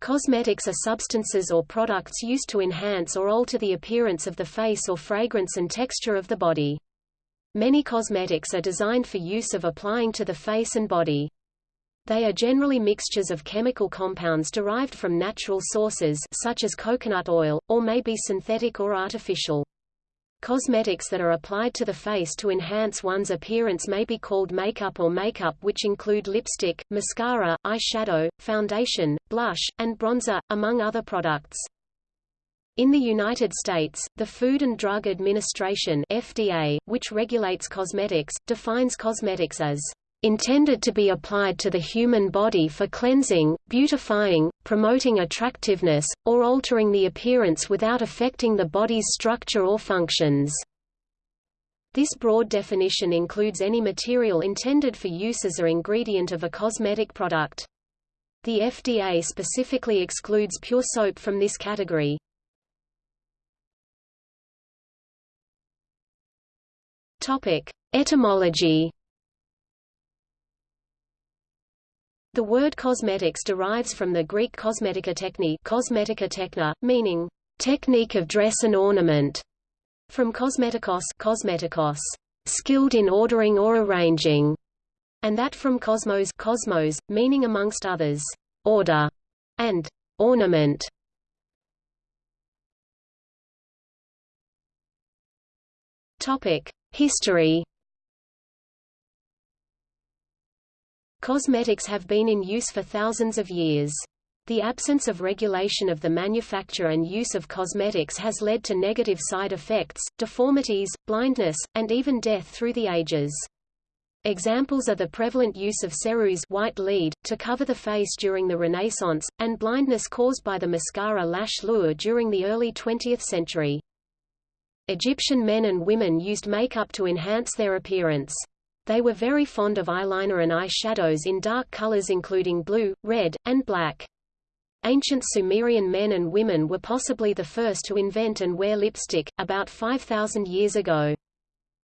Cosmetics are substances or products used to enhance or alter the appearance of the face or fragrance and texture of the body. Many cosmetics are designed for use of applying to the face and body. They are generally mixtures of chemical compounds derived from natural sources such as coconut oil, or may be synthetic or artificial. Cosmetics that are applied to the face to enhance one's appearance may be called makeup or makeup which include lipstick, mascara, eyeshadow, foundation, blush, and bronzer, among other products. In the United States, the Food and Drug Administration FDA, which regulates cosmetics, defines cosmetics as intended to be applied to the human body for cleansing, beautifying, promoting attractiveness, or altering the appearance without affecting the body's structure or functions. This broad definition includes any material intended for use as a ingredient of a cosmetic product. The FDA specifically excludes pure soap from this category. Topic: Etymology The word cosmetics derives from the Greek cosmetica techni, cosmetica techna, meaning technique of dress and ornament, from cosmetikos, cosmetikos, skilled in ordering or arranging, and that from cosmos, cosmos, meaning amongst others, order and ornament. History Cosmetics have been in use for thousands of years. The absence of regulation of the manufacture and use of cosmetics has led to negative side effects, deformities, blindness, and even death through the ages. Examples are the prevalent use of ceruse white lead, to cover the face during the Renaissance, and blindness caused by the mascara lash lure during the early 20th century. Egyptian men and women used makeup to enhance their appearance. They were very fond of eyeliner and eye shadows in dark colors including blue, red, and black. Ancient Sumerian men and women were possibly the first to invent and wear lipstick, about 5,000 years ago.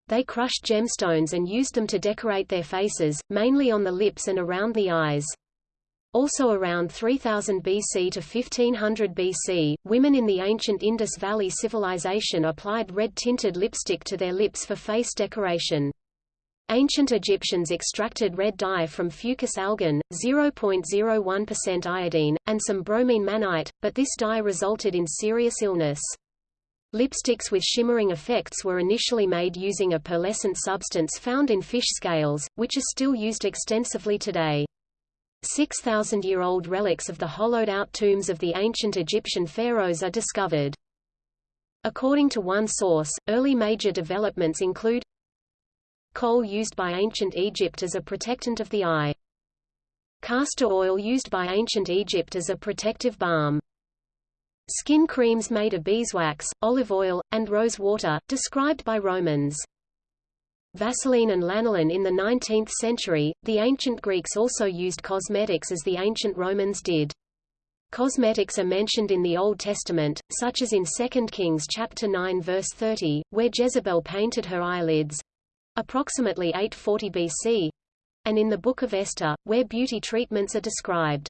They crushed gemstones and used them to decorate their faces, mainly on the lips and around the eyes. Also around 3000 BC to 1500 BC, women in the ancient Indus Valley Civilization applied red-tinted lipstick to their lips for face decoration. Ancient Egyptians extracted red dye from fucus algin, 0.01% iodine, and some bromine mannite, but this dye resulted in serious illness. Lipsticks with shimmering effects were initially made using a pearlescent substance found in fish scales, which is still used extensively today. 6,000-year-old relics of the hollowed-out tombs of the ancient Egyptian pharaohs are discovered. According to one source, early major developments include Kohl used by ancient Egypt as a protectant of the eye. Castor oil used by ancient Egypt as a protective balm. Skin creams made of beeswax, olive oil, and rose water, described by Romans. Vaseline and lanolin in the 19th century, the ancient Greeks also used cosmetics as the ancient Romans did. Cosmetics are mentioned in the Old Testament, such as in 2 Kings chapter 9 verse 30, where Jezebel painted her eyelids, approximately 840 BC, and in the Book of Esther, where beauty treatments are described.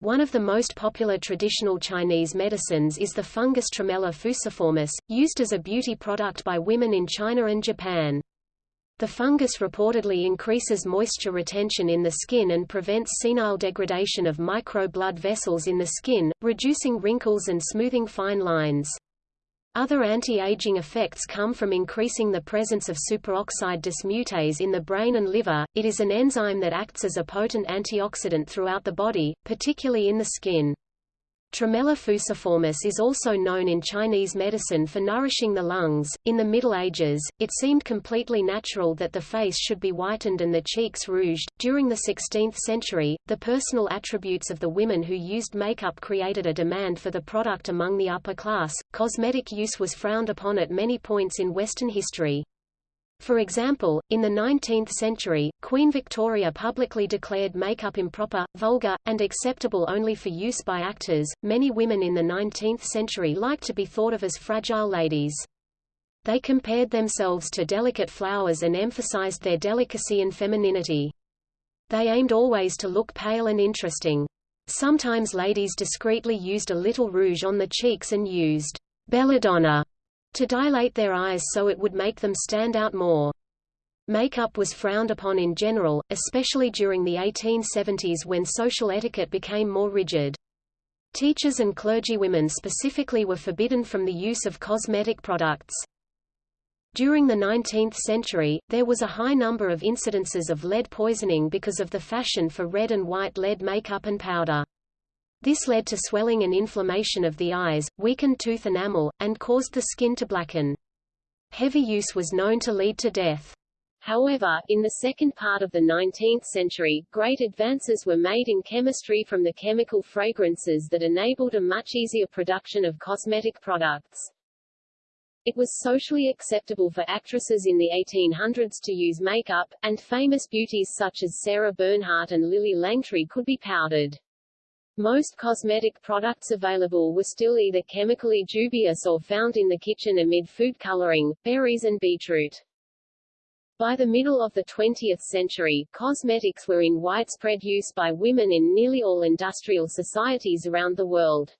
One of the most popular traditional Chinese medicines is the fungus Tremella fusiformis, used as a beauty product by women in China and Japan. The fungus reportedly increases moisture retention in the skin and prevents senile degradation of micro blood vessels in the skin, reducing wrinkles and smoothing fine lines. Other anti-aging effects come from increasing the presence of superoxide dismutase in the brain and liver. It is an enzyme that acts as a potent antioxidant throughout the body, particularly in the skin. Tremella fusiformis is also known in Chinese medicine for nourishing the lungs. In the Middle Ages, it seemed completely natural that the face should be whitened and the cheeks rouged. During the 16th century, the personal attributes of the women who used makeup created a demand for the product among the upper class. Cosmetic use was frowned upon at many points in Western history. For example, in the 19th century, Queen Victoria publicly declared makeup improper, vulgar, and acceptable only for use by actors. Many women in the 19th century liked to be thought of as fragile ladies. They compared themselves to delicate flowers and emphasized their delicacy and femininity. They aimed always to look pale and interesting. Sometimes ladies discreetly used a little rouge on the cheeks and used belladonna to dilate their eyes so it would make them stand out more. Makeup was frowned upon in general, especially during the 1870s when social etiquette became more rigid. Teachers and clergywomen specifically were forbidden from the use of cosmetic products. During the 19th century, there was a high number of incidences of lead poisoning because of the fashion for red and white lead makeup and powder. This led to swelling and inflammation of the eyes, weakened tooth enamel, and caused the skin to blacken. Heavy use was known to lead to death. However, in the second part of the 19th century, great advances were made in chemistry from the chemical fragrances that enabled a much easier production of cosmetic products. It was socially acceptable for actresses in the 1800s to use makeup, and famous beauties such as Sarah Bernhardt and Lillie Langtry could be powdered. Most cosmetic products available were still either chemically dubious or found in the kitchen amid food coloring, berries and beetroot. By the middle of the 20th century, cosmetics were in widespread use by women in nearly all industrial societies around the world.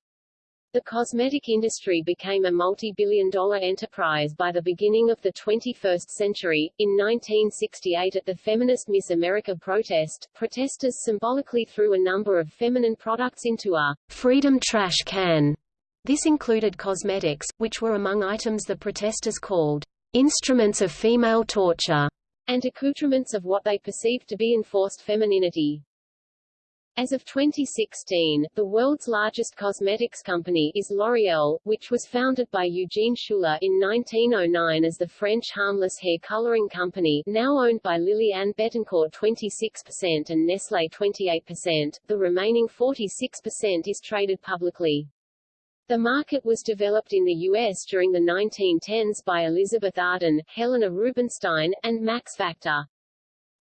The cosmetic industry became a multi-billion dollar enterprise by the beginning of the 21st century. In 1968 at the feminist Miss America protest, protesters symbolically threw a number of feminine products into a freedom trash can. This included cosmetics, which were among items the protesters called instruments of female torture, and accoutrements of what they perceived to be enforced femininity. As of 2016, the world's largest cosmetics company is L'Oréal, which was founded by Eugène Schueller in 1909 as the French harmless hair coloring company, now owned by Liliane Bettencourt 26% and Nestlé 28%. The remaining 46% is traded publicly. The market was developed in the U.S. during the 1910s by Elizabeth Arden, Helena Rubinstein, and Max Factor.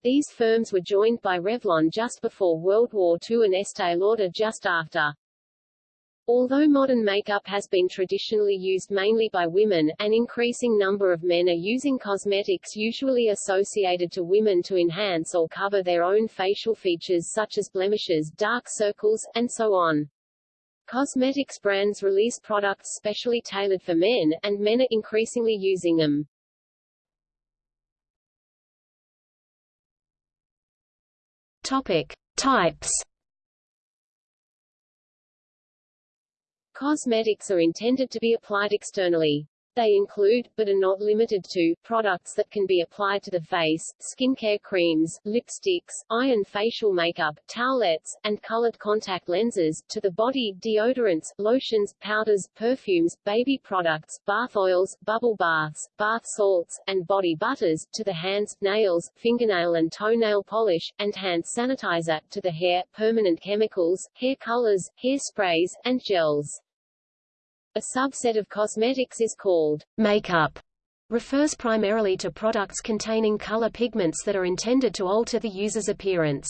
These firms were joined by Revlon just before World War II and Estee Lauder just after. Although modern makeup has been traditionally used mainly by women, an increasing number of men are using cosmetics usually associated to women to enhance or cover their own facial features such as blemishes, dark circles, and so on. Cosmetics brands release products specially tailored for men, and men are increasingly using them. Topic. Types Cosmetics are intended to be applied externally. They include, but are not limited to, products that can be applied to the face, skincare creams, lipsticks, eye and facial makeup, towelettes, and colored contact lenses, to the body, deodorants, lotions, powders, perfumes, baby products, bath oils, bubble baths, bath salts, and body butters, to the hands, nails, fingernail and toenail polish, and hand sanitizer, to the hair, permanent chemicals, hair colors, hair sprays, and gels. A subset of cosmetics is called makeup, refers primarily to products containing color pigments that are intended to alter the user's appearance.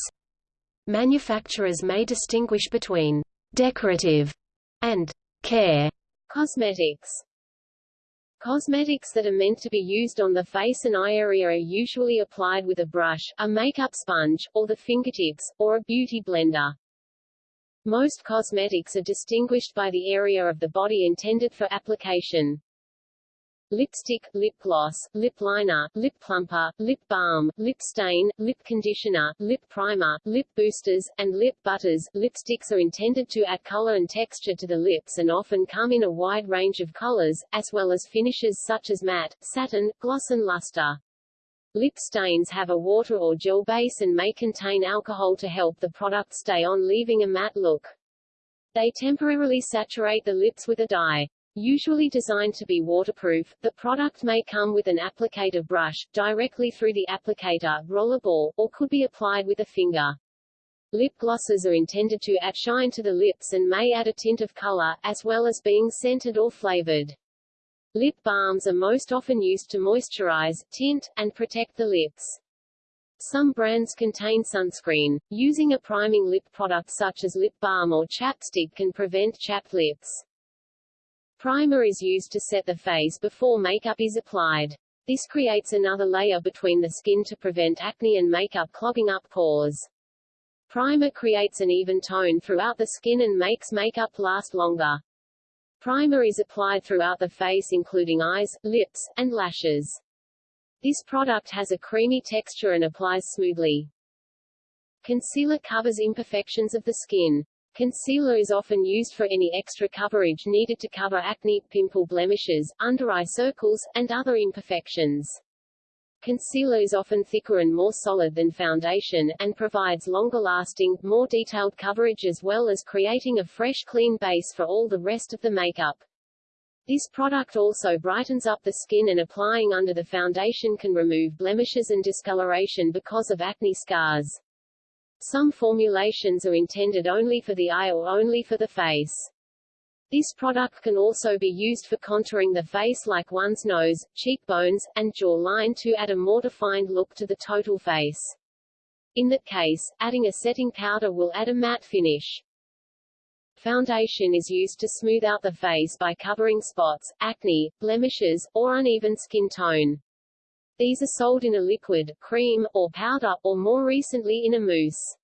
Manufacturers may distinguish between decorative and care cosmetics. Cosmetics that are meant to be used on the face and eye area are usually applied with a brush, a makeup sponge, or the fingertips, or a beauty blender. Most cosmetics are distinguished by the area of the body intended for application. Lipstick, lip gloss, lip liner, lip plumper, lip balm, lip stain, lip conditioner, lip primer, lip boosters, and lip butters. Lipsticks are intended to add color and texture to the lips and often come in a wide range of colors, as well as finishes such as matte, satin, gloss and luster. Lip stains have a water or gel base and may contain alcohol to help the product stay on leaving a matte look. They temporarily saturate the lips with a dye. Usually designed to be waterproof, the product may come with an applicator brush, directly through the applicator, rollerball, or could be applied with a finger. Lip glosses are intended to add shine to the lips and may add a tint of color, as well as being scented or flavored. Lip balms are most often used to moisturize, tint, and protect the lips. Some brands contain sunscreen. Using a priming lip product such as lip balm or chapstick can prevent chapped lips. Primer is used to set the face before makeup is applied. This creates another layer between the skin to prevent acne and makeup clogging up pores. Primer creates an even tone throughout the skin and makes makeup last longer. Primer is applied throughout the face including eyes, lips, and lashes. This product has a creamy texture and applies smoothly. Concealer covers imperfections of the skin. Concealer is often used for any extra coverage needed to cover acne, pimple blemishes, under-eye circles, and other imperfections. Concealer is often thicker and more solid than foundation, and provides longer-lasting, more detailed coverage as well as creating a fresh clean base for all the rest of the makeup. This product also brightens up the skin and applying under the foundation can remove blemishes and discoloration because of acne scars. Some formulations are intended only for the eye or only for the face. This product can also be used for contouring the face like one's nose, cheekbones, and jawline to add a more defined look to the total face. In that case, adding a setting powder will add a matte finish. Foundation is used to smooth out the face by covering spots, acne, blemishes, or uneven skin tone. These are sold in a liquid, cream, or powder, or more recently in a mousse.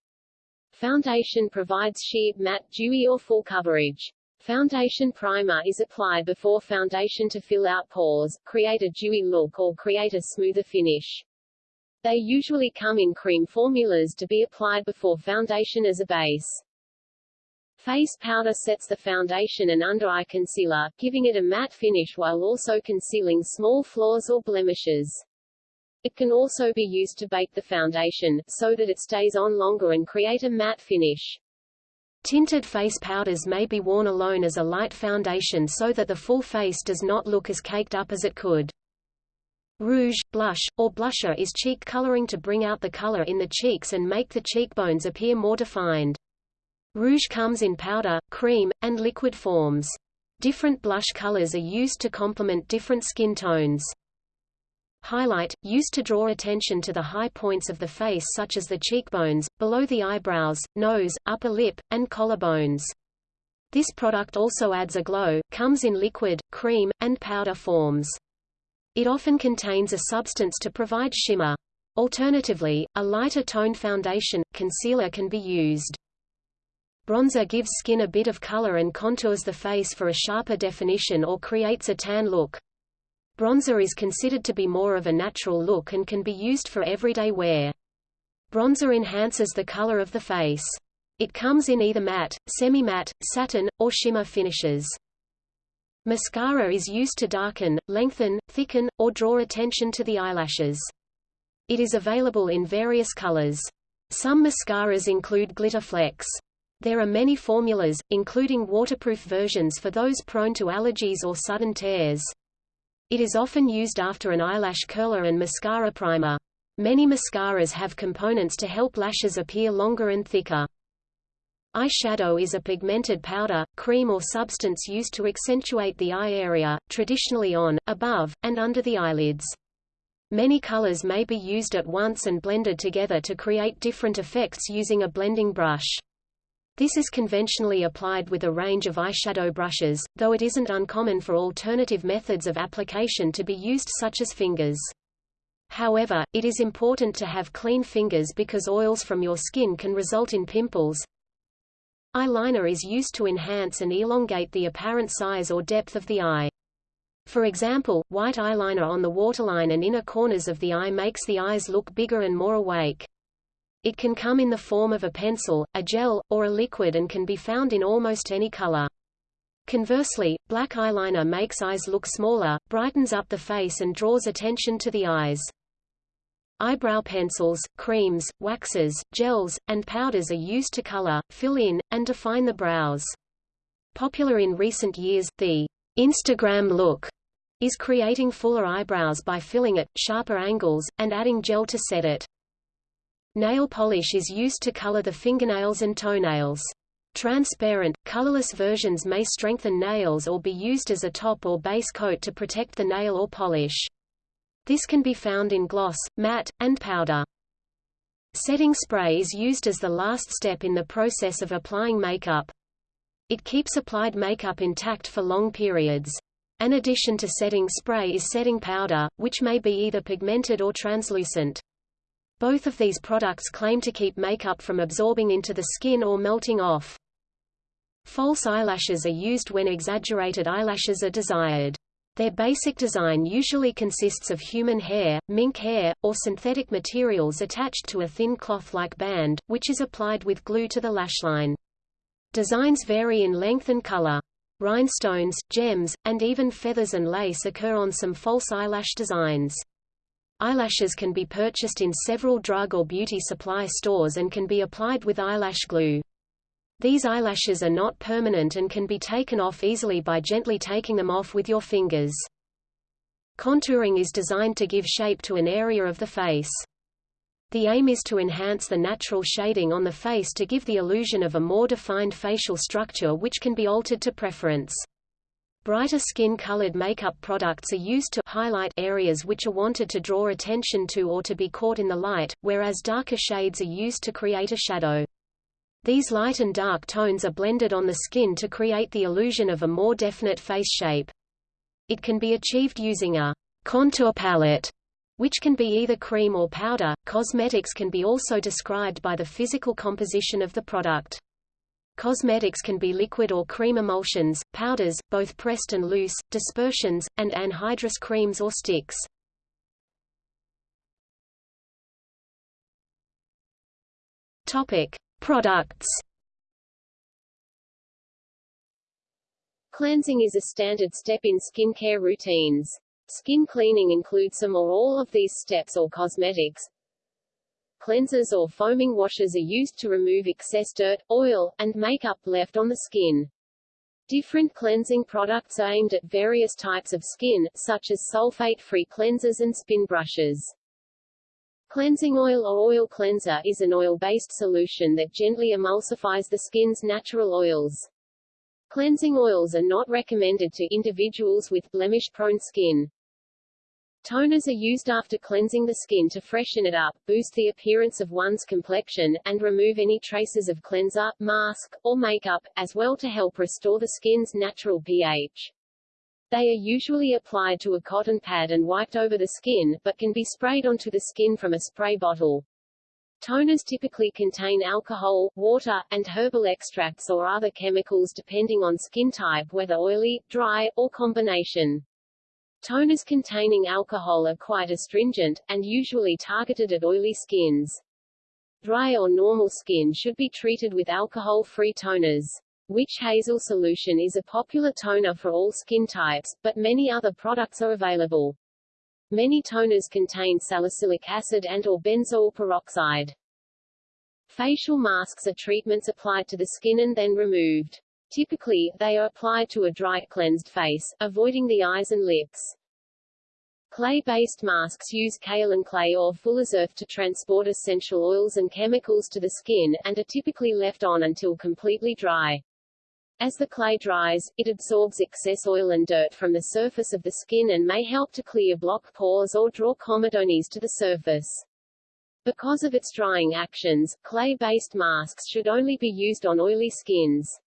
Foundation provides sheer, matte, dewy or full coverage. Foundation primer is applied before foundation to fill out pores, create a dewy look or create a smoother finish. They usually come in cream formulas to be applied before foundation as a base. Face powder sets the foundation and under-eye concealer, giving it a matte finish while also concealing small flaws or blemishes. It can also be used to bake the foundation, so that it stays on longer and create a matte finish. Tinted face powders may be worn alone as a light foundation so that the full face does not look as caked up as it could. Rouge, blush, or blusher is cheek coloring to bring out the color in the cheeks and make the cheekbones appear more defined. Rouge comes in powder, cream, and liquid forms. Different blush colors are used to complement different skin tones. Highlight, used to draw attention to the high points of the face such as the cheekbones, below the eyebrows, nose, upper lip, and collarbones. This product also adds a glow, comes in liquid, cream, and powder forms. It often contains a substance to provide shimmer. Alternatively, a lighter toned foundation, concealer can be used. Bronzer gives skin a bit of color and contours the face for a sharper definition or creates a tan look. Bronzer is considered to be more of a natural look and can be used for everyday wear. Bronzer enhances the color of the face. It comes in either matte, semi-matte, satin, or shimmer finishes. Mascara is used to darken, lengthen, thicken, or draw attention to the eyelashes. It is available in various colors. Some mascaras include glitter flecks. There are many formulas, including waterproof versions for those prone to allergies or sudden tears. It is often used after an eyelash curler and mascara primer. Many mascaras have components to help lashes appear longer and thicker. Eyeshadow is a pigmented powder, cream or substance used to accentuate the eye area, traditionally on, above, and under the eyelids. Many colors may be used at once and blended together to create different effects using a blending brush. This is conventionally applied with a range of eyeshadow brushes, though it isn't uncommon for alternative methods of application to be used such as fingers. However, it is important to have clean fingers because oils from your skin can result in pimples. Eyeliner is used to enhance and elongate the apparent size or depth of the eye. For example, white eyeliner on the waterline and inner corners of the eye makes the eyes look bigger and more awake. It can come in the form of a pencil, a gel, or a liquid and can be found in almost any color. Conversely, black eyeliner makes eyes look smaller, brightens up the face and draws attention to the eyes. Eyebrow pencils, creams, waxes, gels, and powders are used to color, fill in, and define the brows. Popular in recent years, the Instagram look is creating fuller eyebrows by filling it, sharper angles, and adding gel to set it. Nail polish is used to color the fingernails and toenails. Transparent, colorless versions may strengthen nails or be used as a top or base coat to protect the nail or polish. This can be found in gloss, matte, and powder. Setting spray is used as the last step in the process of applying makeup. It keeps applied makeup intact for long periods. An addition to setting spray is setting powder, which may be either pigmented or translucent. Both of these products claim to keep makeup from absorbing into the skin or melting off. False eyelashes are used when exaggerated eyelashes are desired. Their basic design usually consists of human hair, mink hair, or synthetic materials attached to a thin cloth-like band, which is applied with glue to the lash line. Designs vary in length and color. Rhinestones, gems, and even feathers and lace occur on some false eyelash designs. Eyelashes can be purchased in several drug or beauty supply stores and can be applied with eyelash glue. These eyelashes are not permanent and can be taken off easily by gently taking them off with your fingers. Contouring is designed to give shape to an area of the face. The aim is to enhance the natural shading on the face to give the illusion of a more defined facial structure which can be altered to preference. Brighter skin-colored makeup products are used to highlight areas which are wanted to draw attention to or to be caught in the light, whereas darker shades are used to create a shadow. These light and dark tones are blended on the skin to create the illusion of a more definite face shape. It can be achieved using a contour palette, which can be either cream or powder. Cosmetics can be also described by the physical composition of the product. Cosmetics can be liquid or cream emulsions, powders, both pressed and loose, dispersions, and anhydrous creams or sticks. Topic: Products Cleansing is a standard step in skincare routines. Skin cleaning includes some or all of these steps or cosmetics. Cleansers or foaming washes are used to remove excess dirt, oil, and makeup left on the skin. Different cleansing products are aimed at various types of skin, such as sulfate-free cleansers and spin brushes. Cleansing oil or oil cleanser is an oil-based solution that gently emulsifies the skin's natural oils. Cleansing oils are not recommended to individuals with blemish-prone skin. Toners are used after cleansing the skin to freshen it up, boost the appearance of one's complexion, and remove any traces of cleanser, mask, or makeup, as well to help restore the skin's natural pH. They are usually applied to a cotton pad and wiped over the skin, but can be sprayed onto the skin from a spray bottle. Toners typically contain alcohol, water, and herbal extracts or other chemicals depending on skin type whether oily, dry, or combination. Toners containing alcohol are quite astringent, and usually targeted at oily skins. Dry or normal skin should be treated with alcohol-free toners. Witch hazel solution is a popular toner for all skin types, but many other products are available. Many toners contain salicylic acid and or benzoyl peroxide. Facial masks are treatments applied to the skin and then removed. Typically, they are applied to a dry, cleansed face, avoiding the eyes and lips. Clay-based masks use kaolin clay or fuller's earth to transport essential oils and chemicals to the skin, and are typically left on until completely dry. As the clay dries, it absorbs excess oil and dirt from the surface of the skin and may help to clear block pores or draw comedones to the surface. Because of its drying actions, clay-based masks should only be used on oily skins.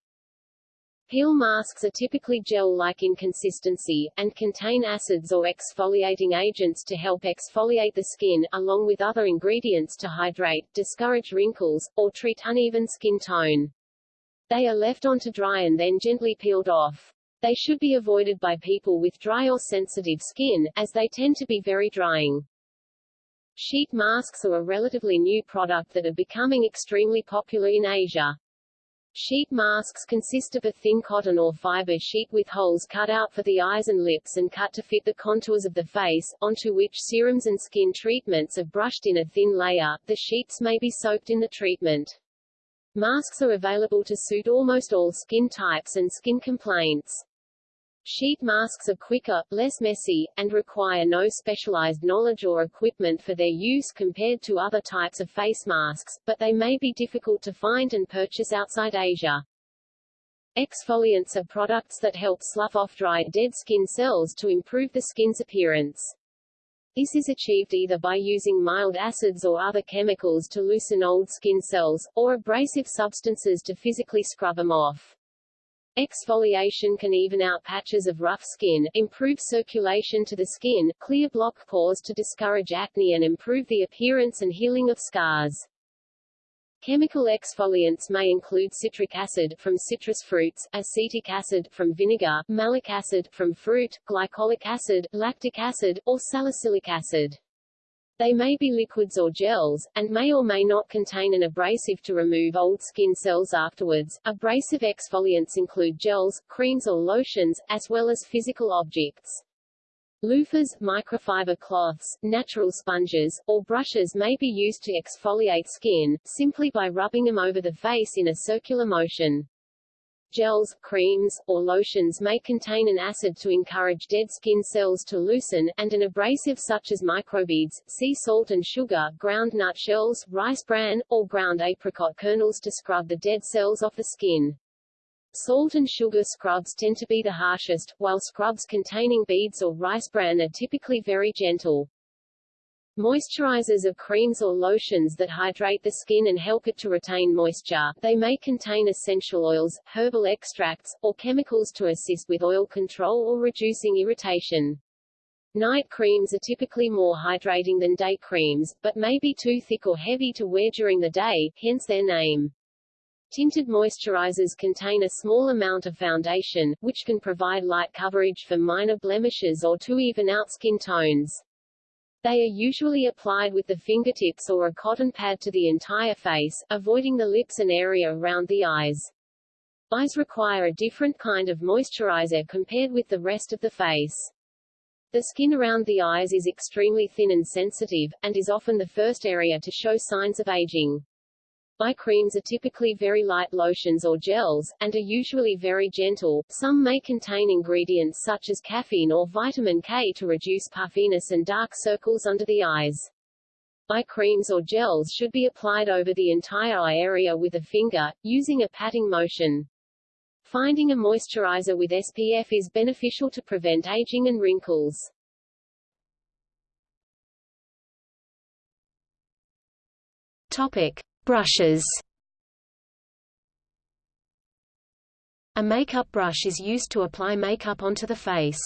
Peel masks are typically gel-like in consistency, and contain acids or exfoliating agents to help exfoliate the skin, along with other ingredients to hydrate, discourage wrinkles, or treat uneven skin tone. They are left on to dry and then gently peeled off. They should be avoided by people with dry or sensitive skin, as they tend to be very drying. Sheet masks are a relatively new product that are becoming extremely popular in Asia. Sheet masks consist of a thin cotton or fiber sheet with holes cut out for the eyes and lips and cut to fit the contours of the face, onto which serums and skin treatments are brushed in a thin layer. The sheets may be soaked in the treatment. Masks are available to suit almost all skin types and skin complaints. Sheet masks are quicker, less messy, and require no specialized knowledge or equipment for their use compared to other types of face masks, but they may be difficult to find and purchase outside Asia. Exfoliants are products that help slough off dry, dead skin cells to improve the skin's appearance. This is achieved either by using mild acids or other chemicals to loosen old skin cells, or abrasive substances to physically scrub them off. Exfoliation can even out patches of rough skin, improve circulation to the skin, clear block pores to discourage acne and improve the appearance and healing of scars. Chemical exfoliants may include citric acid from citrus fruits, acetic acid from vinegar, malic acid from fruit, glycolic acid, lactic acid, or salicylic acid. They may be liquids or gels, and may or may not contain an abrasive to remove old skin cells afterwards. Abrasive exfoliants include gels, creams or lotions, as well as physical objects. Loofahs, microfiber cloths, natural sponges, or brushes may be used to exfoliate skin, simply by rubbing them over the face in a circular motion. Gels, creams, or lotions may contain an acid to encourage dead skin cells to loosen, and an abrasive such as microbeads, sea salt and sugar, ground nut shells, rice bran, or ground apricot kernels to scrub the dead cells off the skin. Salt and sugar scrubs tend to be the harshest, while scrubs containing beads or rice bran are typically very gentle. Moisturizers are creams or lotions that hydrate the skin and help it to retain moisture. They may contain essential oils, herbal extracts, or chemicals to assist with oil control or reducing irritation. Night creams are typically more hydrating than day creams, but may be too thick or heavy to wear during the day, hence their name. Tinted moisturizers contain a small amount of foundation, which can provide light coverage for minor blemishes or to even out skin tones. They are usually applied with the fingertips or a cotton pad to the entire face, avoiding the lips and area around the eyes. Eyes require a different kind of moisturizer compared with the rest of the face. The skin around the eyes is extremely thin and sensitive, and is often the first area to show signs of aging. Eye creams are typically very light lotions or gels, and are usually very gentle. Some may contain ingredients such as caffeine or vitamin K to reduce puffiness and dark circles under the eyes. Eye creams or gels should be applied over the entire eye area with a finger, using a patting motion. Finding a moisturizer with SPF is beneficial to prevent aging and wrinkles. Topic. Brushes A makeup brush is used to apply makeup onto the face.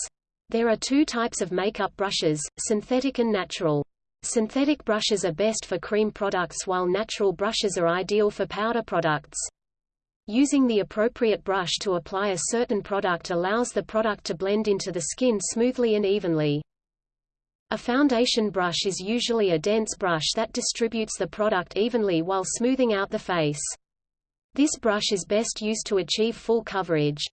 There are two types of makeup brushes, synthetic and natural. Synthetic brushes are best for cream products while natural brushes are ideal for powder products. Using the appropriate brush to apply a certain product allows the product to blend into the skin smoothly and evenly. A foundation brush is usually a dense brush that distributes the product evenly while smoothing out the face. This brush is best used to achieve full coverage.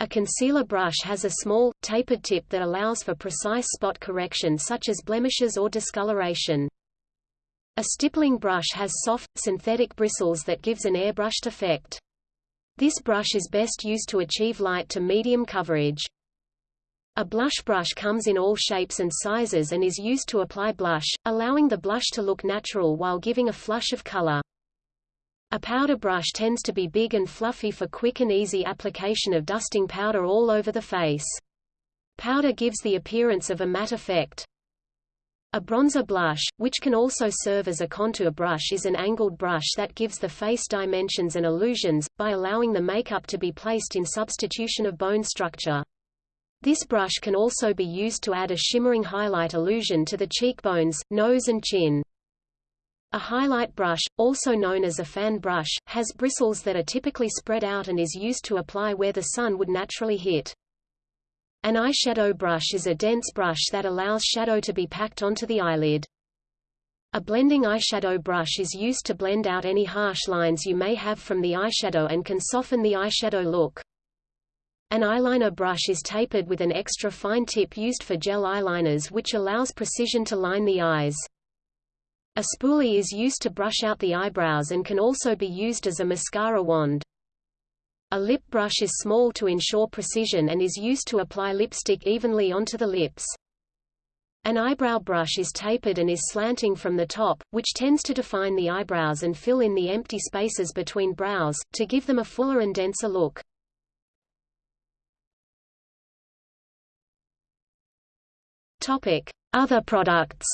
A concealer brush has a small, tapered tip that allows for precise spot correction such as blemishes or discoloration. A stippling brush has soft, synthetic bristles that gives an airbrushed effect. This brush is best used to achieve light to medium coverage. A blush brush comes in all shapes and sizes and is used to apply blush, allowing the blush to look natural while giving a flush of color. A powder brush tends to be big and fluffy for quick and easy application of dusting powder all over the face. Powder gives the appearance of a matte effect. A bronzer blush, which can also serve as a contour brush is an angled brush that gives the face dimensions and illusions, by allowing the makeup to be placed in substitution of bone structure. This brush can also be used to add a shimmering highlight illusion to the cheekbones, nose and chin. A highlight brush, also known as a fan brush, has bristles that are typically spread out and is used to apply where the sun would naturally hit. An eyeshadow brush is a dense brush that allows shadow to be packed onto the eyelid. A blending eyeshadow brush is used to blend out any harsh lines you may have from the eyeshadow and can soften the eyeshadow look. An eyeliner brush is tapered with an extra fine tip used for gel eyeliners which allows precision to line the eyes. A spoolie is used to brush out the eyebrows and can also be used as a mascara wand. A lip brush is small to ensure precision and is used to apply lipstick evenly onto the lips. An eyebrow brush is tapered and is slanting from the top, which tends to define the eyebrows and fill in the empty spaces between brows, to give them a fuller and denser look. Other products.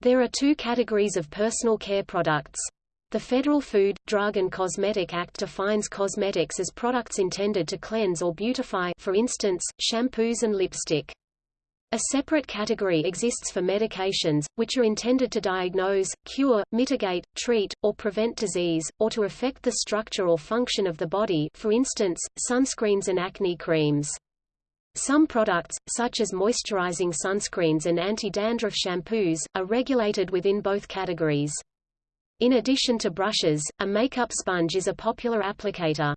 There are two categories of personal care products. The Federal Food, Drug and Cosmetic Act defines cosmetics as products intended to cleanse or beautify for instance, shampoos and lipstick. A separate category exists for medications, which are intended to diagnose, cure, mitigate, treat, or prevent disease, or to affect the structure or function of the body for instance, sunscreens and acne creams. Some products, such as moisturizing sunscreens and anti-dandruff shampoos, are regulated within both categories. In addition to brushes, a makeup sponge is a popular applicator.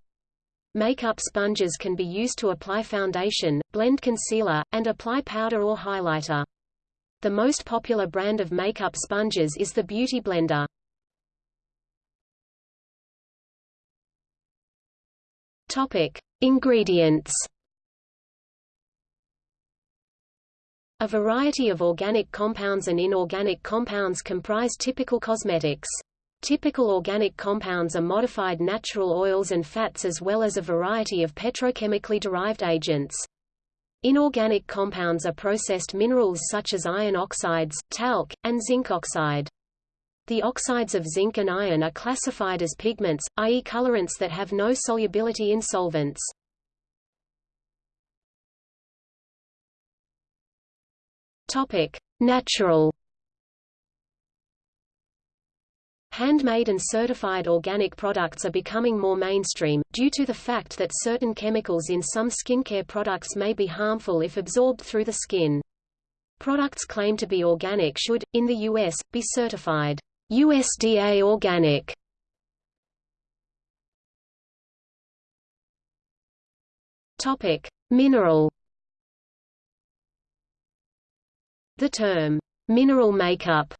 Makeup sponges can be used to apply foundation, blend concealer, and apply powder or highlighter. The most popular brand of makeup sponges is the Beauty Blender. Topic: Ingredients. A variety of organic compounds and inorganic compounds comprise typical cosmetics. Typical organic compounds are modified natural oils and fats as well as a variety of petrochemically derived agents. Inorganic compounds are processed minerals such as iron oxides, talc, and zinc oxide. The oxides of zinc and iron are classified as pigments, i.e. colorants that have no solubility in solvents. Topic: Natural Handmade and certified organic products are becoming more mainstream, due to the fact that certain chemicals in some skincare products may be harmful if absorbed through the skin. Products claimed to be organic should, in the U.S., be certified USDA organic. Mineral. The term mineral makeup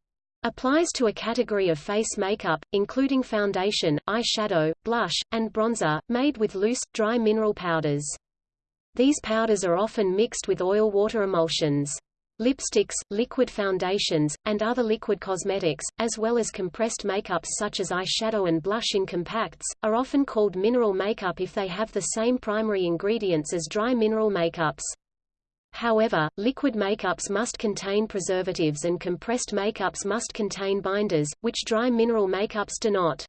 Applies to a category of face makeup, including foundation, eyeshadow, blush, and bronzer, made with loose, dry mineral powders. These powders are often mixed with oil-water emulsions. Lipsticks, liquid foundations, and other liquid cosmetics, as well as compressed makeups such as eyeshadow and blush in compacts, are often called mineral makeup if they have the same primary ingredients as dry mineral makeups. However, liquid makeups must contain preservatives and compressed makeups must contain binders, which dry mineral makeups do not.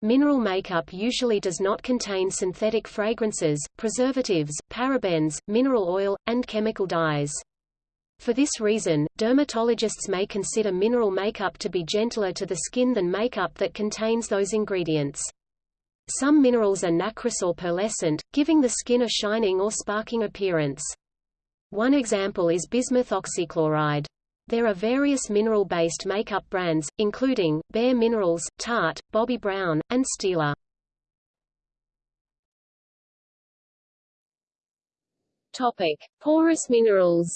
Mineral makeup usually does not contain synthetic fragrances, preservatives, parabens, mineral oil, and chemical dyes. For this reason, dermatologists may consider mineral makeup to be gentler to the skin than makeup that contains those ingredients. Some minerals are nacreous or pearlescent, giving the skin a shining or sparking appearance. One example is bismuth oxychloride. There are various mineral-based makeup brands, including, Bare Minerals, Tarte, Bobbi Brown, and Stila. Topic. Porous minerals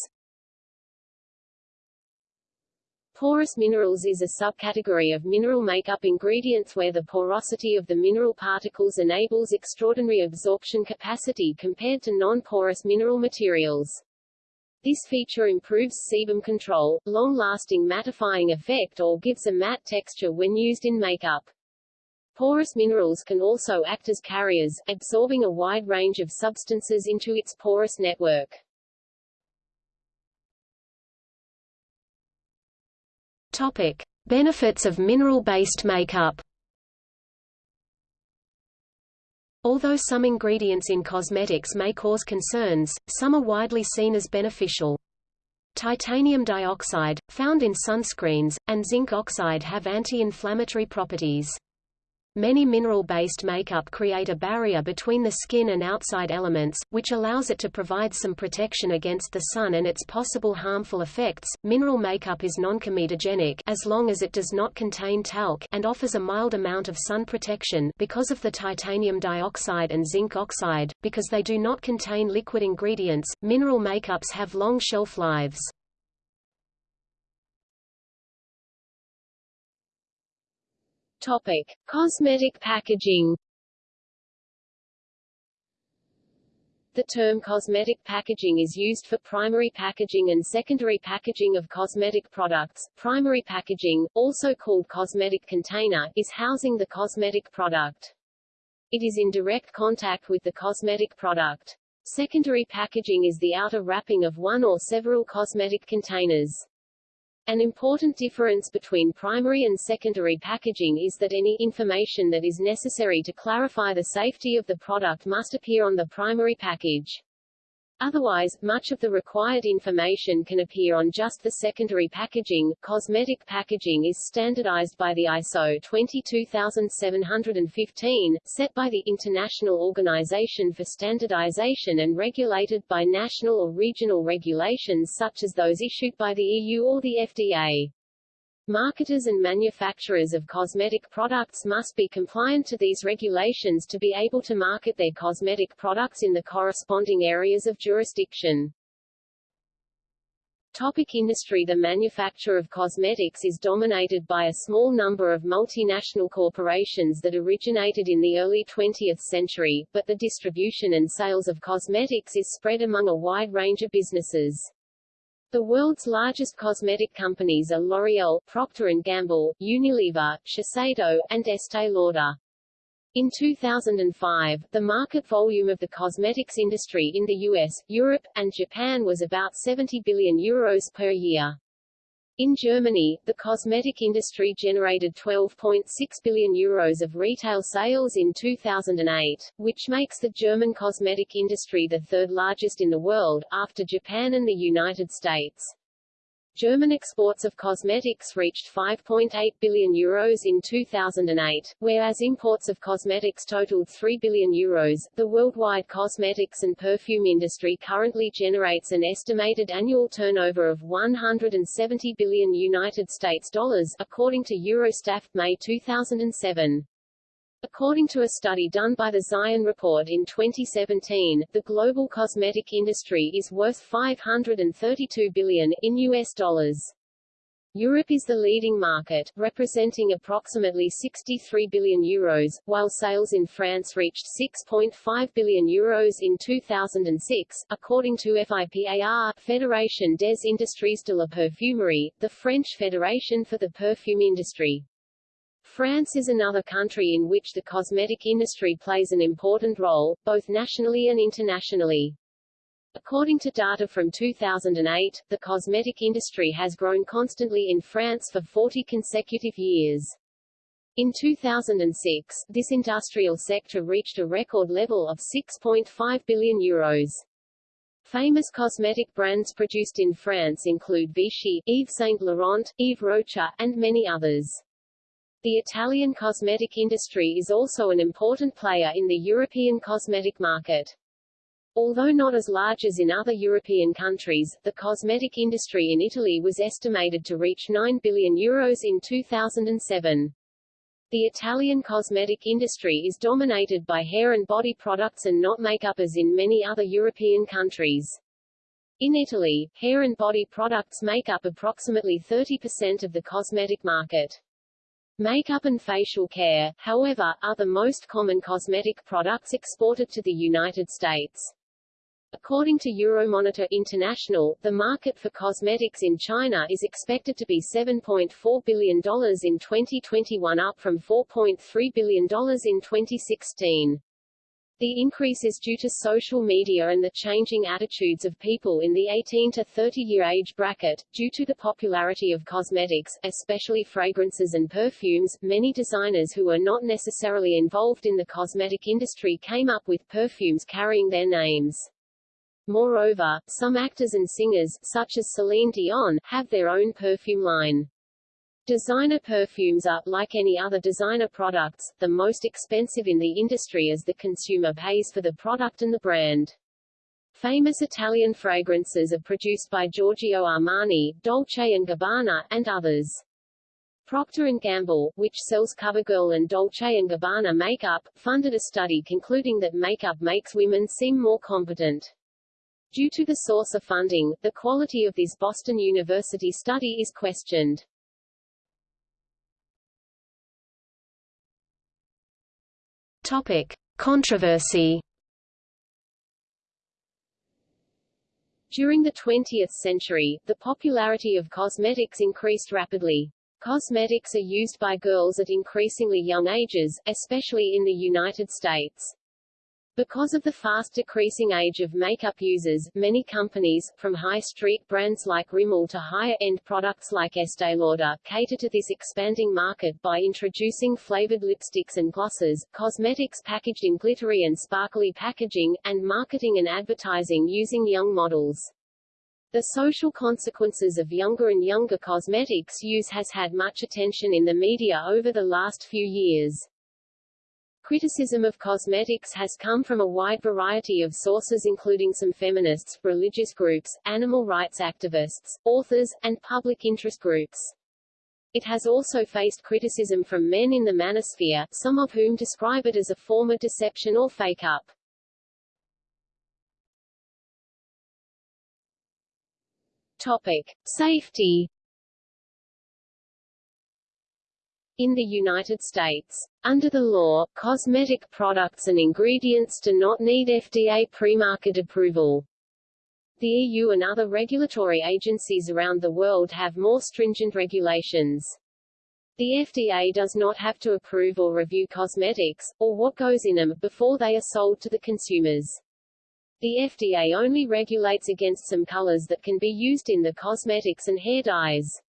Porous minerals is a subcategory of mineral makeup ingredients where the porosity of the mineral particles enables extraordinary absorption capacity compared to non-porous mineral materials. This feature improves sebum control, long-lasting mattifying effect or gives a matte texture when used in makeup. Porous minerals can also act as carriers, absorbing a wide range of substances into its porous network. Topic: Benefits of mineral-based makeup. Although some ingredients in cosmetics may cause concerns, some are widely seen as beneficial. Titanium dioxide, found in sunscreens, and zinc oxide have anti-inflammatory properties. Many mineral-based makeup create a barrier between the skin and outside elements, which allows it to provide some protection against the sun and its possible harmful effects. Mineral makeup is non-comedogenic as long as it does not contain talc and offers a mild amount of sun protection because of the titanium dioxide and zinc oxide. Because they do not contain liquid ingredients, mineral makeups have long shelf lives. Topic: Cosmetic packaging. The term cosmetic packaging is used for primary packaging and secondary packaging of cosmetic products. Primary packaging, also called cosmetic container, is housing the cosmetic product. It is in direct contact with the cosmetic product. Secondary packaging is the outer wrapping of one or several cosmetic containers. An important difference between primary and secondary packaging is that any information that is necessary to clarify the safety of the product must appear on the primary package. Otherwise, much of the required information can appear on just the secondary packaging. Cosmetic packaging is standardized by the ISO 22715, set by the International Organization for Standardization and regulated by national or regional regulations such as those issued by the EU or the FDA. Marketers and manufacturers of cosmetic products must be compliant to these regulations to be able to market their cosmetic products in the corresponding areas of jurisdiction. Topic industry The manufacture of cosmetics is dominated by a small number of multinational corporations that originated in the early 20th century, but the distribution and sales of cosmetics is spread among a wide range of businesses. The world's largest cosmetic companies are L'Oréal, Procter & Gamble, Unilever, Shiseido, and Estée Lauder. In 2005, the market volume of the cosmetics industry in the US, Europe, and Japan was about 70 billion euros per year. In Germany, the cosmetic industry generated 12.6 billion euros of retail sales in 2008, which makes the German cosmetic industry the third largest in the world, after Japan and the United States. German exports of cosmetics reached 5.8 billion euros in 2008, whereas imports of cosmetics totaled 3 billion euros. The worldwide cosmetics and perfume industry currently generates an estimated annual turnover of 170 billion United States dollars, according to Eurostat May 2007. According to a study done by the Zion Report in 2017, the global cosmetic industry is worth 532 billion in US dollars. Europe is the leading market, representing approximately 63 billion euros, while sales in France reached 6.5 billion euros in 2006, according to FIPAR, Fédération des Industries de la Parfumerie, the French Federation for the Perfume Industry. France is another country in which the cosmetic industry plays an important role, both nationally and internationally. According to data from 2008, the cosmetic industry has grown constantly in France for 40 consecutive years. In 2006, this industrial sector reached a record level of 6.5 billion euros. Famous cosmetic brands produced in France include Vichy, Yves Saint Laurent, Yves Rocher, and many others. The Italian cosmetic industry is also an important player in the European cosmetic market. Although not as large as in other European countries, the cosmetic industry in Italy was estimated to reach 9 billion euros in 2007. The Italian cosmetic industry is dominated by hair and body products and not makeup as in many other European countries. In Italy, hair and body products make up approximately 30% of the cosmetic market. Makeup and facial care, however, are the most common cosmetic products exported to the United States. According to Euromonitor International, the market for cosmetics in China is expected to be $7.4 billion in 2021 up from $4.3 billion in 2016. The increase is due to social media and the changing attitudes of people in the 18 to 30 year age bracket. Due to the popularity of cosmetics, especially fragrances and perfumes, many designers who were not necessarily involved in the cosmetic industry came up with perfumes carrying their names. Moreover, some actors and singers, such as Celine Dion, have their own perfume line. Designer perfumes are, like any other designer products, the most expensive in the industry as the consumer pays for the product and the brand. Famous Italian fragrances are produced by Giorgio Armani, Dolce & Gabbana, and others. Procter & Gamble, which sells CoverGirl and Dolce & Gabbana makeup, funded a study concluding that makeup makes women seem more competent. Due to the source of funding, the quality of this Boston University study is questioned. Topic: Controversy. During the 20th century, the popularity of cosmetics increased rapidly. Cosmetics are used by girls at increasingly young ages, especially in the United States. Because of the fast decreasing age of makeup users, many companies, from high-street brands like Rimmel to higher-end products like Estee Lauder, cater to this expanding market by introducing flavored lipsticks and glosses, cosmetics packaged in glittery and sparkly packaging, and marketing and advertising using young models. The social consequences of younger and younger cosmetics use has had much attention in the media over the last few years. Criticism of cosmetics has come from a wide variety of sources including some feminists, religious groups, animal rights activists, authors, and public interest groups. It has also faced criticism from men in the manosphere, some of whom describe it as a form of deception or fake-up. Topic. Safety In the United States, under the law, cosmetic products and ingredients do not need FDA pre-market approval. The EU and other regulatory agencies around the world have more stringent regulations. The FDA does not have to approve or review cosmetics, or what goes in them, before they are sold to the consumers. The FDA only regulates against some colors that can be used in the cosmetics and hair dyes.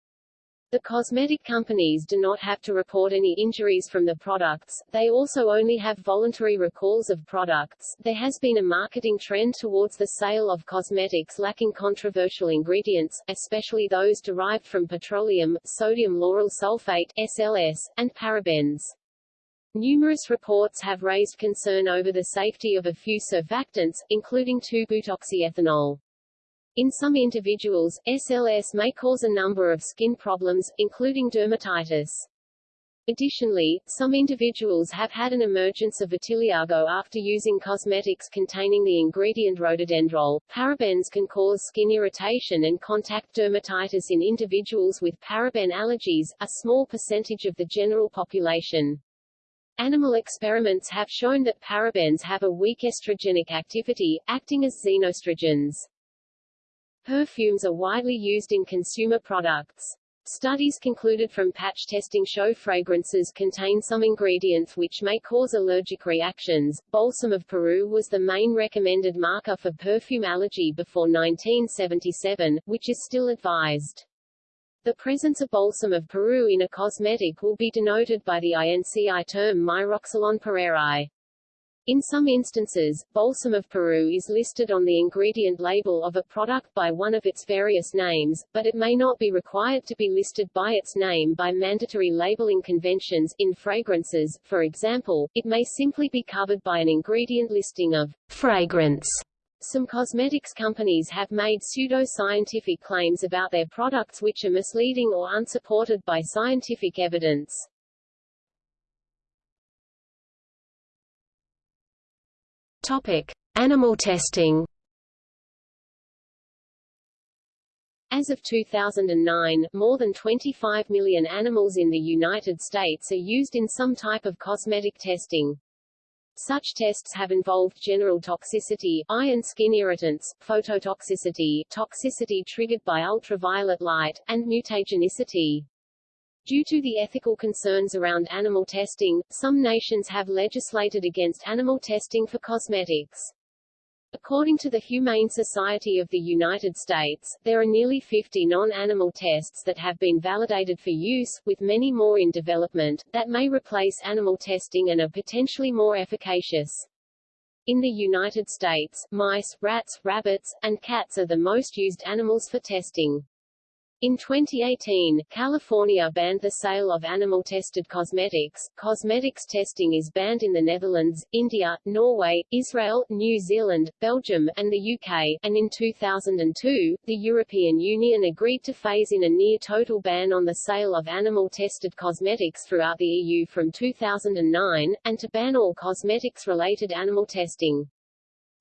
The cosmetic companies do not have to report any injuries from the products, they also only have voluntary recalls of products. There has been a marketing trend towards the sale of cosmetics lacking controversial ingredients, especially those derived from petroleum, sodium lauryl sulfate SLS, and parabens. Numerous reports have raised concern over the safety of a few surfactants, including 2-butoxyethanol. In some individuals, SLS may cause a number of skin problems, including dermatitis. Additionally, some individuals have had an emergence of vitiligo after using cosmetics containing the ingredient rhododendrol. Parabens can cause skin irritation and contact dermatitis in individuals with paraben allergies, a small percentage of the general population. Animal experiments have shown that parabens have a weak estrogenic activity, acting as xenoestrogens. Perfumes are widely used in consumer products. Studies concluded from patch testing show fragrances contain some ingredients which may cause allergic reactions. Balsam of Peru was the main recommended marker for perfume allergy before 1977, which is still advised. The presence of balsam of Peru in a cosmetic will be denoted by the INCI term myroxylon pereirae. In some instances, balsam of Peru is listed on the ingredient label of a product by one of its various names, but it may not be required to be listed by its name by mandatory labeling conventions. In fragrances, for example, it may simply be covered by an ingredient listing of fragrance. Some cosmetics companies have made pseudo-scientific claims about their products which are misleading or unsupported by scientific evidence. Topic: Animal testing. As of 2009, more than 25 million animals in the United States are used in some type of cosmetic testing. Such tests have involved general toxicity, eye and skin irritants, phototoxicity, toxicity triggered by ultraviolet light, and mutagenicity. Due to the ethical concerns around animal testing, some nations have legislated against animal testing for cosmetics. According to the Humane Society of the United States, there are nearly 50 non-animal tests that have been validated for use, with many more in development, that may replace animal testing and are potentially more efficacious. In the United States, mice, rats, rabbits, and cats are the most used animals for testing. In 2018, California banned the sale of animal-tested cosmetics. Cosmetics testing is banned in the Netherlands, India, Norway, Israel, New Zealand, Belgium, and the UK, and in 2002, the European Union agreed to phase in a near-total ban on the sale of animal-tested cosmetics throughout the EU from 2009, and to ban all cosmetics-related animal testing.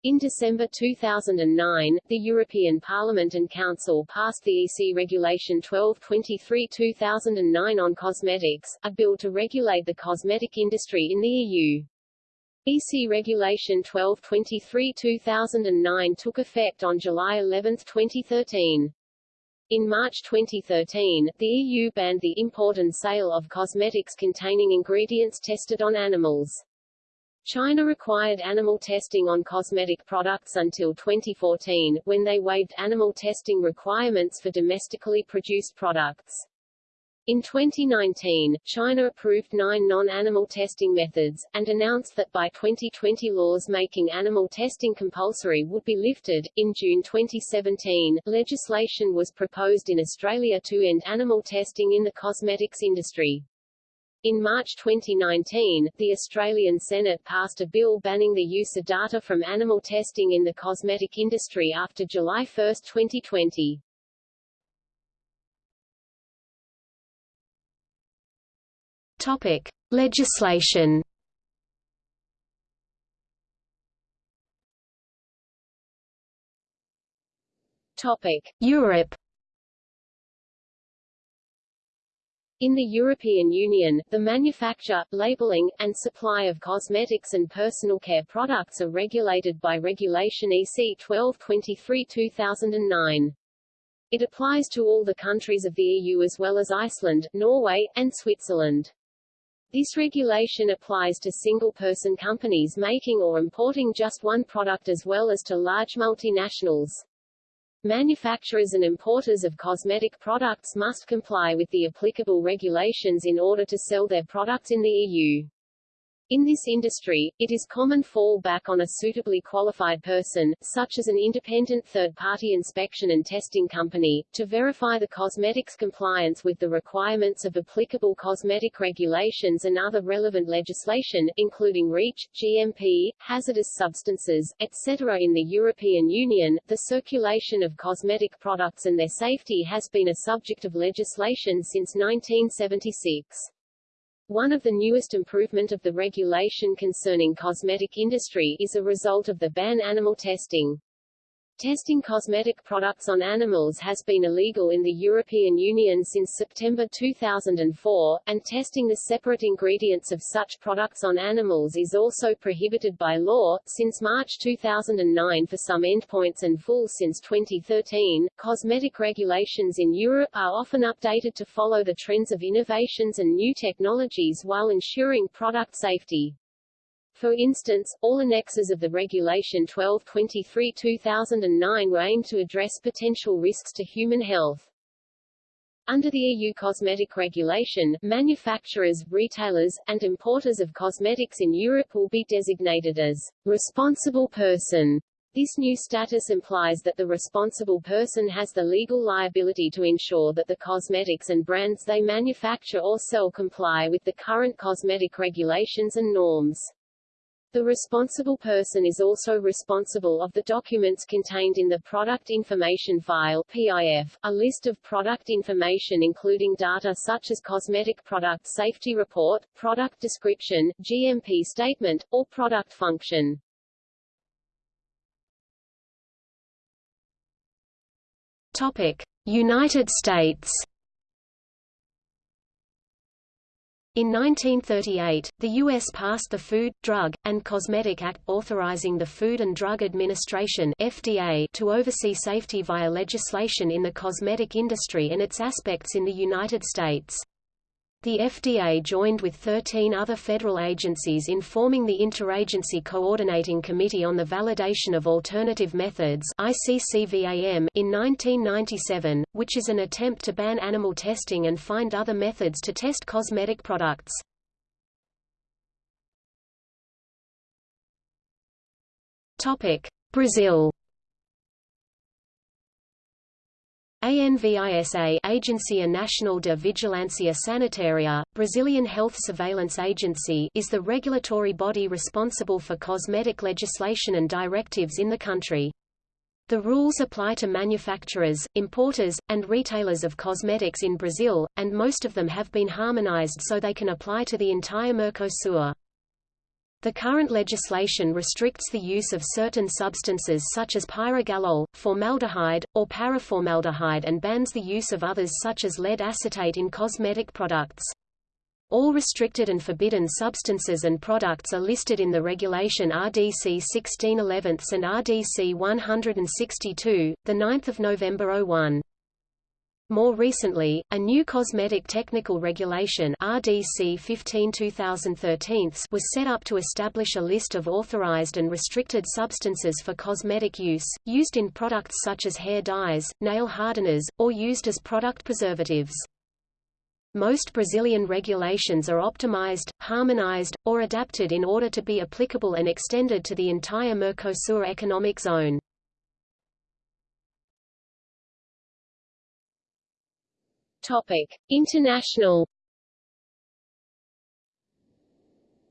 In December 2009, the European Parliament and Council passed the EC Regulation 1223-2009 on cosmetics, a bill to regulate the cosmetic industry in the EU. EC Regulation 1223-2009 took effect on July 11, 2013. In March 2013, the EU banned the import and sale of cosmetics containing ingredients tested on animals. China required animal testing on cosmetic products until 2014, when they waived animal testing requirements for domestically produced products. In 2019, China approved nine non-animal testing methods, and announced that by 2020 laws making animal testing compulsory would be lifted. In June 2017, legislation was proposed in Australia to end animal testing in the cosmetics industry. In March 2019, the Australian Senate passed a bill banning the use of data from animal testing in the cosmetic industry after July 1, 2020. Topic: Legislation. Topic: Europe. In the European Union, the manufacture, labeling, and supply of cosmetics and personal care products are regulated by Regulation EC 1223-2009. It applies to all the countries of the EU as well as Iceland, Norway, and Switzerland. This regulation applies to single-person companies making or importing just one product as well as to large multinationals. Manufacturers and importers of cosmetic products must comply with the applicable regulations in order to sell their products in the EU. In this industry, it is common fall back on a suitably qualified person, such as an independent third-party inspection and testing company, to verify the cosmetics compliance with the requirements of applicable cosmetic regulations and other relevant legislation, including REACH, GMP, hazardous substances, etc. In the European Union, the circulation of cosmetic products and their safety has been a subject of legislation since 1976. One of the newest improvement of the regulation concerning cosmetic industry is a result of the ban animal testing. Testing cosmetic products on animals has been illegal in the European Union since September 2004, and testing the separate ingredients of such products on animals is also prohibited by law. Since March 2009 for some endpoints and full since 2013, cosmetic regulations in Europe are often updated to follow the trends of innovations and new technologies while ensuring product safety. For instance, all annexes of the Regulation 1223-2009 were aimed to address potential risks to human health. Under the EU cosmetic regulation, manufacturers, retailers, and importers of cosmetics in Europe will be designated as responsible person. This new status implies that the responsible person has the legal liability to ensure that the cosmetics and brands they manufacture or sell comply with the current cosmetic regulations and norms. The responsible person is also responsible of the documents contained in the Product Information File PIF, a list of product information including data such as cosmetic product safety report, product description, GMP statement, or product function. Topic: United States In 1938, the U.S. passed the Food, Drug, and Cosmetic Act, authorizing the Food and Drug Administration FDA to oversee safety via legislation in the cosmetic industry and its aspects in the United States. The FDA joined with 13 other federal agencies in forming the Interagency Coordinating Committee on the Validation of Alternative Methods ICCVAM in 1997, which is an attempt to ban animal testing and find other methods to test cosmetic products. Brazil ANVISA Agência Nacional de Vigilância Sanitária, Brazilian Health Surveillance Agency is the regulatory body responsible for cosmetic legislation and directives in the country. The rules apply to manufacturers, importers, and retailers of cosmetics in Brazil, and most of them have been harmonized so they can apply to the entire Mercosur. The current legislation restricts the use of certain substances such as pyrogallol, formaldehyde, or paraformaldehyde and bans the use of others such as lead acetate in cosmetic products. All restricted and forbidden substances and products are listed in the regulation RDC 1611 and RDC 162, 9 November 01. More recently, a new Cosmetic Technical Regulation RDC 15 2013 was set up to establish a list of authorized and restricted substances for cosmetic use, used in products such as hair dyes, nail hardeners, or used as product preservatives. Most Brazilian regulations are optimized, harmonized, or adapted in order to be applicable and extended to the entire Mercosur economic zone. Topic: International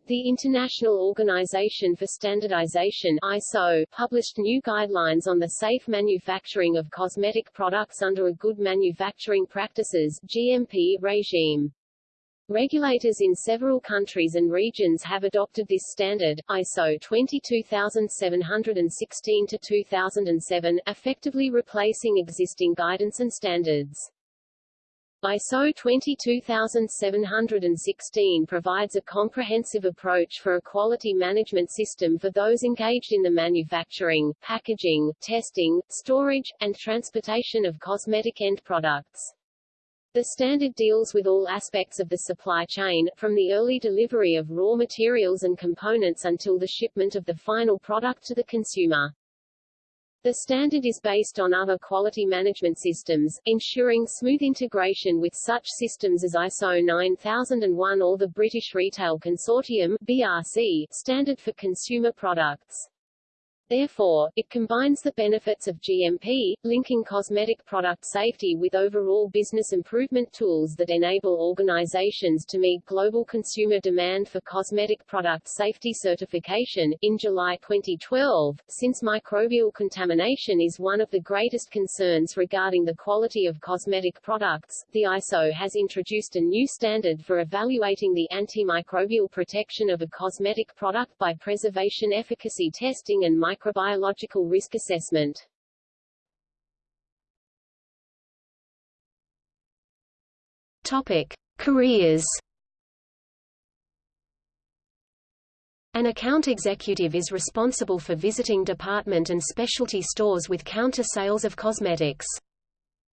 The International Organization for Standardization ISO published new guidelines on the safe manufacturing of cosmetic products under a Good Manufacturing Practices GMP regime. Regulators in several countries and regions have adopted this standard, ISO 22716-2007, effectively replacing existing guidance and standards. ISO 22716 provides a comprehensive approach for a quality management system for those engaged in the manufacturing, packaging, testing, storage, and transportation of cosmetic end products. The standard deals with all aspects of the supply chain, from the early delivery of raw materials and components until the shipment of the final product to the consumer. The standard is based on other quality management systems, ensuring smooth integration with such systems as ISO 9001 or the British Retail Consortium BRC standard for consumer products. Therefore, it combines the benefits of GMP, linking cosmetic product safety with overall business improvement tools that enable organizations to meet global consumer demand for cosmetic product safety certification. In July 2012, since microbial contamination is one of the greatest concerns regarding the quality of cosmetic products, the ISO has introduced a new standard for evaluating the antimicrobial protection of a cosmetic product by preservation efficacy testing and microbiological risk assessment. Topic: Careers. An account executive is responsible for visiting department and specialty stores with counter sales of cosmetics.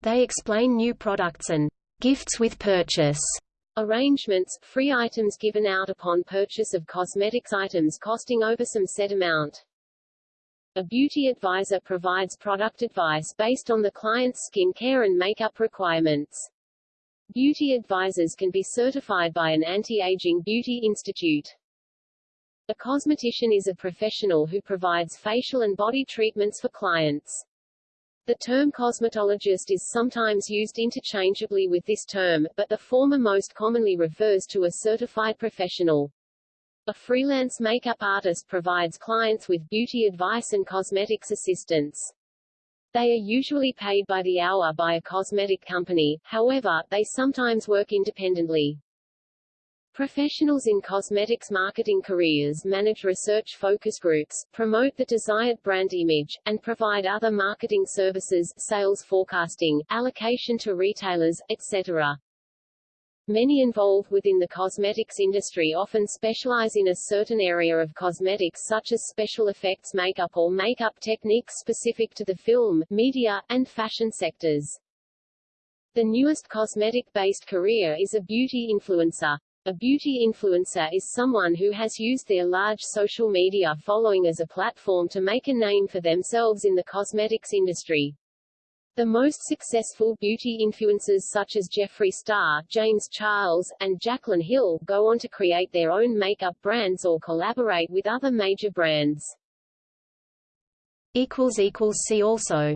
They explain new products and gifts with purchase arrangements, free items given out upon purchase of cosmetics items costing over some set amount. A beauty advisor provides product advice based on the client's skin care and makeup requirements. Beauty advisors can be certified by an anti-aging beauty institute. A cosmetician is a professional who provides facial and body treatments for clients. The term cosmetologist is sometimes used interchangeably with this term, but the former most commonly refers to a certified professional. A freelance makeup artist provides clients with beauty advice and cosmetics assistance. They are usually paid by the hour by a cosmetic company, however, they sometimes work independently. Professionals in cosmetics marketing careers manage research focus groups, promote the desired brand image, and provide other marketing services, sales forecasting, allocation to retailers, etc. Many involved within the cosmetics industry often specialize in a certain area of cosmetics such as special effects makeup or makeup techniques specific to the film, media, and fashion sectors. The newest cosmetic-based career is a beauty influencer. A beauty influencer is someone who has used their large social media following as a platform to make a name for themselves in the cosmetics industry. The most successful beauty influencers such as Jeffree Star, James Charles, and Jaclyn Hill go on to create their own makeup brands or collaborate with other major brands. See also